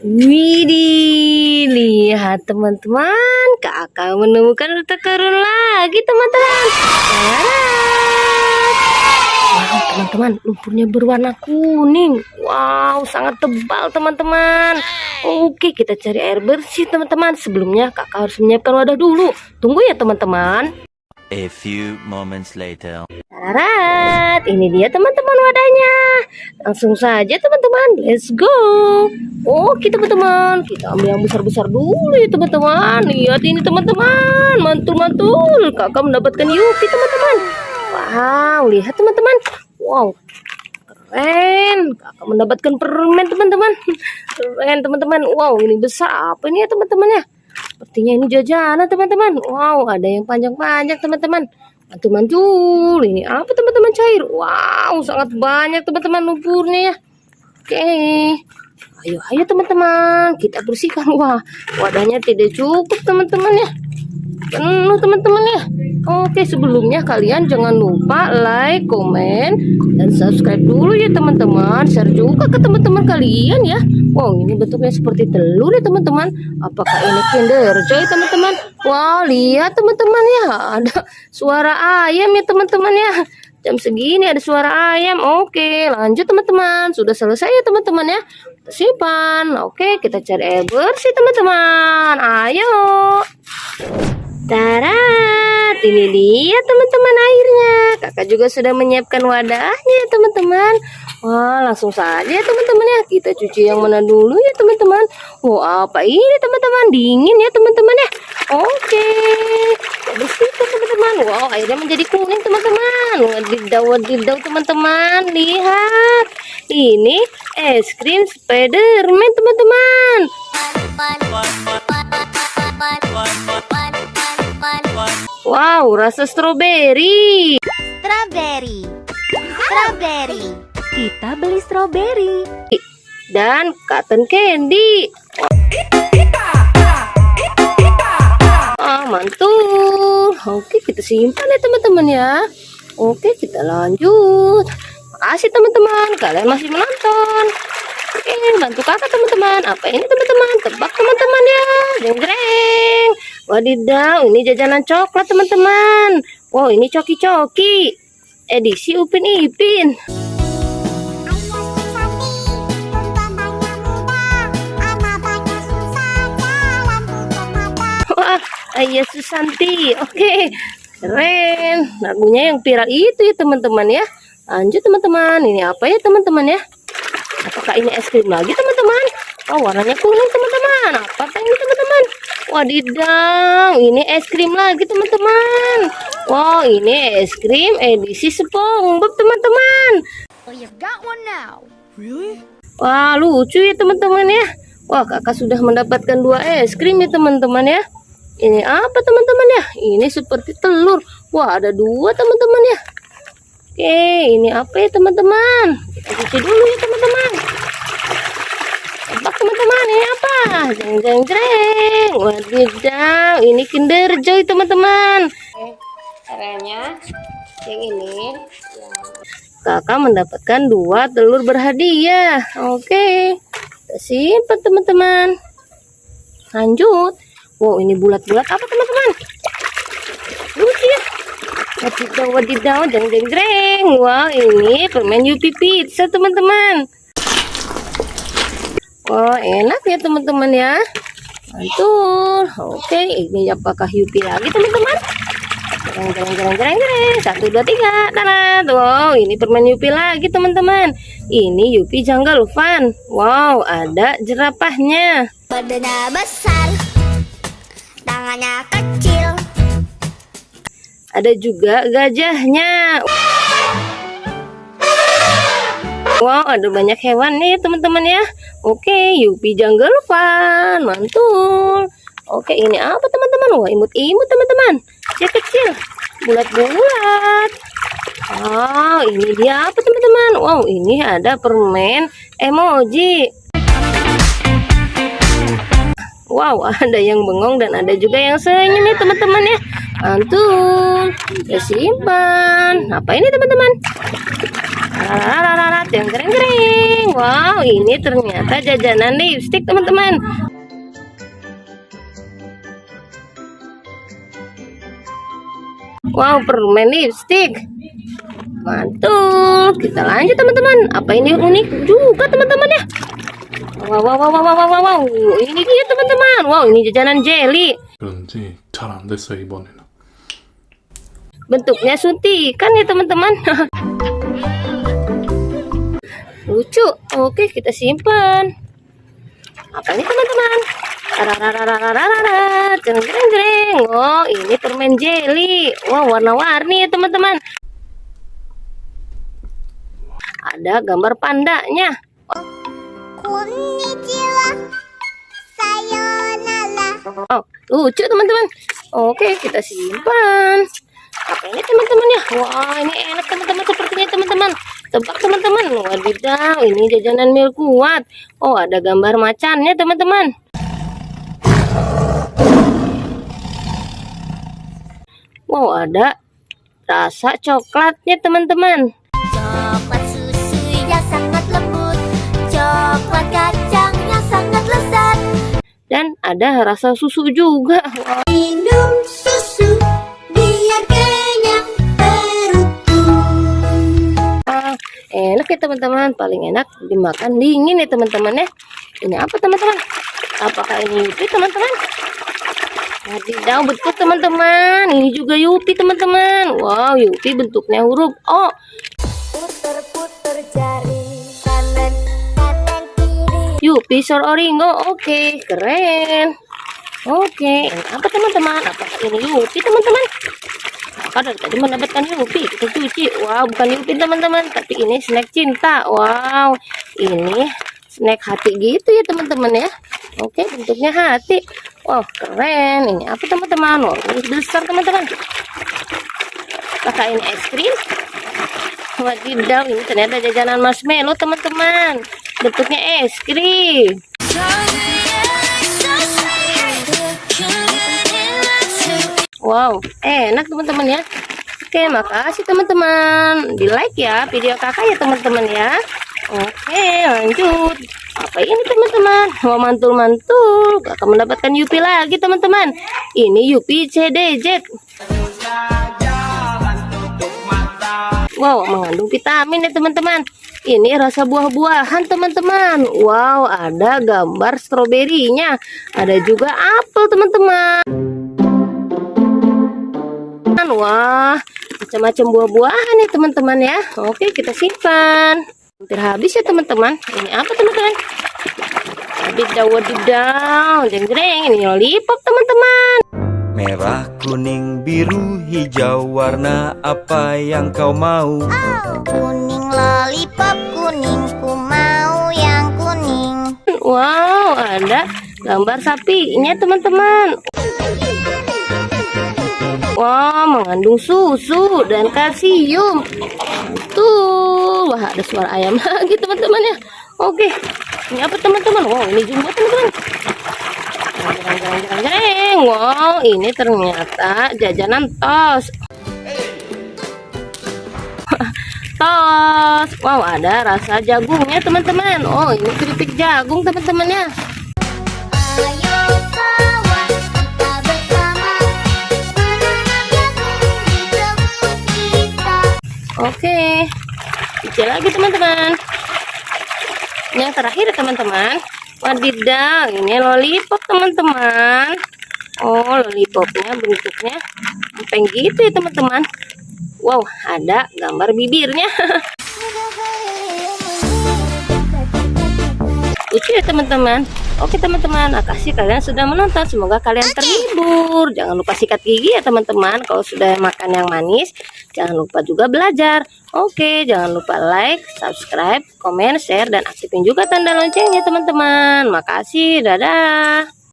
Widih, lihat teman-teman, kakak menemukan harta karun lagi teman-teman. Wow, teman-teman, lumpurnya berwarna kuning. Wow, sangat tebal teman-teman. Oke, kita cari air bersih teman-teman. Sebelumnya kakak harus menyiapkan wadah dulu. Tunggu ya teman-teman. A few moments later. Tarat, ini dia teman-teman wadahnya. Langsung saja teman-teman, let's go. Oke teman-teman, kita ambil yang besar-besar dulu ya teman-teman. Lihat ini teman-teman, mantul-mantul. Kakak mendapatkan Yupi teman-teman. Wow, lihat teman-teman. Wow, keren. Kakak mendapatkan permen teman-teman. Keren teman-teman. Wow, ini besar apa ini ya teman-teman ya? Sepertinya ini jajanan teman-teman. Wow, ada yang panjang-panjang teman-teman. Mantul-mantul. Ini apa teman-teman cair? Wow, sangat banyak teman-teman lumpurnya ya. Oke. Ayo, ayo teman-teman. Kita bersihkan. Wah, wadahnya tidak cukup teman-teman ya. Penuh teman-teman ya. Oke, sebelumnya kalian jangan lupa like, komen, dan subscribe dulu ya teman-teman. Share juga ke teman-teman kalian ya. Wow, ini bentuknya seperti telur ya teman-teman. Apakah ini Kinder Joy teman-teman? Wow, lihat teman-teman ya. Ada suara ayam ya teman-teman ya. Jam segini ada suara ayam. Oke, lanjut teman-teman. Sudah selesai ya teman-teman ya. Simpan. Oke, kita cari air bersih teman-teman. Ayo. Tarat, ini dia teman-teman airnya. Kakak juga sudah menyiapkan wadahnya ya teman-teman. Wah, langsung saja ya teman-teman ya. Kita cuci yang mana dulu ya teman-teman. Wah, apa ini teman-teman? Dingin ya teman-teman ya. Oke. Bersihkan teman-teman. Wow, airnya menjadi kuning teman-teman. Wadidaw, wadidaw teman-teman. Lihat. Ini es krim Spiderman teman-teman. Wow, rasa stroberi. Strawberry. Strawberry. Kita beli strawberry. dan cotton candy. Ah, mantul. Oke, kita simpan ya teman-teman ya. Oke, kita lanjut. Makasih teman-teman, kalian masih menonton. Oke, bantu kakak teman-teman. Apa ini teman-teman? Tebak teman-teman ya. Jeng jeng. Wadidaw, ini jajanan coklat teman-teman. Wow, ini coki-coki. Edisi Upin Ipin. Wah, Ayah Susanti. Oke. Keren. Lagunya yang viral itu ya teman-teman ya. Lanjut teman-teman. Ini apa ya teman-teman ya? Apakah ini es krim lagi teman-teman? Oh, warnanya kuning teman-teman. Apakah ini teman-teman? Wadidaw, ini es krim lagi teman-teman. Wow, ini es krim edisi SpongeBob teman-teman. Well, you've got one now. Wah, lucu ya teman-teman ya. Wah, kakak sudah mendapatkan dua es krim ya teman-teman ya. Ini apa teman-teman ya? Ini seperti telur. Wah, ada dua teman-teman ya. Oke, ini apa ya teman-teman? Kita cuci dulu ya teman-teman. Teman-teman, ini apa? Jeng jeng jeng. Wadidaw, ini Kinder Joy teman-teman. Caranya yang ini kakak mendapatkan dua telur berhadiah. Oke. Kita simpan teman-teman. Lanjut. Wow ini bulat-bulat apa teman-teman? Lucu ya wadidaw wadidaw. Jeng jeng jeng. Wow ini permen Yupi pizza teman-teman wah enak ya teman-teman ya mantul oke ini apakah Yupi lagi teman-teman Jereng, jereng, jereng, jereng, jereng. Satu, dua, tiga. Tarat. Wow, ini permen Yupi lagi, teman-teman. Ini Yupi Jungle Fun. Wow, ada jerapahnya. Badannya besar. Tangannya kecil. Ada juga gajahnya. Wow, ada banyak hewan nih, teman-teman ya. Oke, Yupi Jungle Fun. Mantul. Oke, ini apa, teman-teman? Wah, imut-imut, teman-teman. Kecil-kecil. Bulat-bulat. Oh, ini dia apa, teman-teman? Wow, ini ada permen emoji. Wow, ada yang bengong dan ada juga yang senyum ya teman-teman ya. mantul simpan apa ini teman-teman Rarat yang kering-kering. Wow, ini ternyata jajanan lipstick, teman-teman. Wow, permen lipstick. Mantul. Kita lanjut, teman-teman. Apa ini unik juga, teman-teman ya? Wow, wow, wow, wow, wow, wow, wow. Ini dia, teman-teman. Wow, ini jajanan jelly. Bentuknya suntikan ya, teman-teman. lucu oke kita simpan apa ini teman-teman jeng jeng jeng oh ini permen jelly wow warna-warni ya teman-teman ada gambar pandanya. Sayonara. Oh, lucu teman-teman. Oke, kita simpan. Apa ini teman-teman ya? Wah, ini enak teman-teman sepertinya teman-teman. Tebak teman-teman. Wadidaw, ini jajanan mil kuat. Oh, ada gambar macannya teman-teman. Wow, ada rasa coklatnya teman-teman. Coklat susunya sangat lembut. Coklat kacangnya sangat lezat. Dan ada rasa susu juga. Wah, Minum enak ya teman-teman. Paling enak dimakan dingin ya teman-teman ya. Ini apa teman-teman? Apakah ini yupi teman-teman? Wadidaw betul teman-teman. Ini juga yupi teman-teman. Wow yupi bentuknya huruf O. Puter-puter jari kanan kanan kiri. yupi sor oringo. Oke keren. Oke ini apa teman-teman? Apakah ini yupi teman-teman Dari tadi mendapatkan yupi kita cuci wow bukan yupi teman-teman. Tapi ini snack cinta. Wow. Ini snack hati gitu ya teman-teman ya. Oke bentuknya hati. Wow keren. Ini apa teman-teman? Oh ini besar teman-teman. Apakah ini es krim. Wadidaw ini ternyata jajanan marshmallow teman-teman. Bentuknya es krim Wow, enak teman-teman ya. Oke, makasih teman-teman. Di like ya video kakak ya teman-teman ya. Oke, lanjut. Apa ini teman-teman? Wah, mantul-mantul. Kakak mendapatkan Yupi lagi teman-teman. Ini Yupi CDZ. Wow, mengandung vitamin ya teman-teman. Ini rasa buah-buahan teman-teman. Wow, ada gambar stroberinya. Ada juga apel teman-teman. Wah, macam-macam buah-buahan nih teman-teman ya. Oke, kita simpan. Hampir habis ya teman-teman. Ini apa teman-teman? Wadidaw, wadidaw. Jeng-jeng, ini lollipop teman-teman. Merah, kuning, biru, hijau Warna apa yang kau mau? Kuning lollipop kuning ku mau yang kuning. Wow, ada gambar sapinya teman-teman. Wah, mengandung susu dan kalsium. Tuh, wah ada suara ayam lagi teman-teman ya. Oke, ini apa teman-teman? Wow, ini jumbo teman-teman. Wow, ini ternyata jajanan tos. tos. Wow, ada rasa jagungnya teman-teman. Oh, ini keripik jagung teman-teman ya. Oke, cicil lagi teman-teman. Yang terakhir teman-teman, wadidaw, ini lollipop teman-teman. Oh, lollipopnya bentuknya empeng gitu ya teman-teman. Wow, ada gambar bibirnya. Lucu ya teman-teman. Oke teman-teman, makasih kalian sudah menonton. Semoga kalian terhibur. Jangan lupa sikat gigi ya teman-teman. Kalau sudah makan yang manis, jangan lupa juga belajar. Oke, jangan lupa like, subscribe, komen, share, dan aktifin juga tanda loncengnya teman-teman. Makasih, dadah.